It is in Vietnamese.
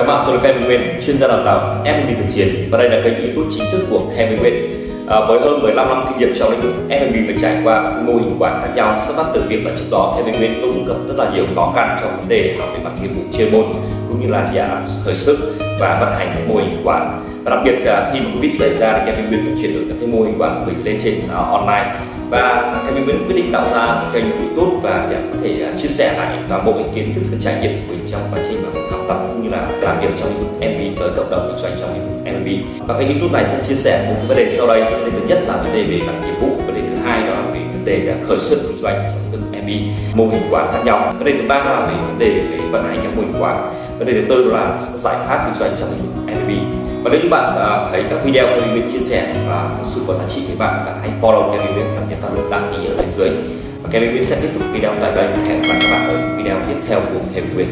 Chào bạn, tôi là Kevin Nguyên, chuyên gia đào tạo F&B thực chiến và đây là kênh YouTube chính thức của Kevin Nguyên. À, với hơn 15 năm kinh nghiệm trong lĩnh vực F&B và trải qua các mô hình quản khác nhau xuất phát từ việc là trước đó Kevin Nguyên cũng gặp rất là nhiều khó khăn trong vấn đề học về mặt nghiệp vụ chuyên môn cũng như là nhà khởi sức và vận hành các mô hình quản và đặc biệt à, khi mà Covid xảy ra thì Kevin Nguyên phải chuyển đổi các cái mô hình quản của mình lên trên uh, online và thầy mình vẫn quyết định tạo ra một kênh YouTube và để có thể à, chia sẻ lại toàn bộ những kiến thức và trải nghiệm của mình trong quá trình mà học tập cũng như là làm việc trong lĩnh vực MB tới cộng đồng kinh doanh trong lĩnh vực MB và kênh YouTube này sẽ chia sẻ một vấn đề sau đây. Vấn đề thứ nhất là vấn đề về mặt nghiệp vụ, vấn đề thứ hai đó là về vấn đề là khởi sự kinh doanh trong lĩnh vực MB mô hình quán khác nhau. Vấn đề thứ ba là về vấn đề về vận hành các mô hình quán. Vấn đề thứ tư là giải pháp kinh doanh trong lĩnh vực MB và nếu như bạn à, thấy các video tôi mình chia sẻ thực sự có giá trị với bạn bạn hãy follow Kevin Nguyễn và nhấn vào nút đăng ký ở bên dưới. Và Kevin Nguyễn sẽ tiếp tục video tại đây. Hẹn gặp lại các bạn ở video tiếp theo của Kevin Nguyễn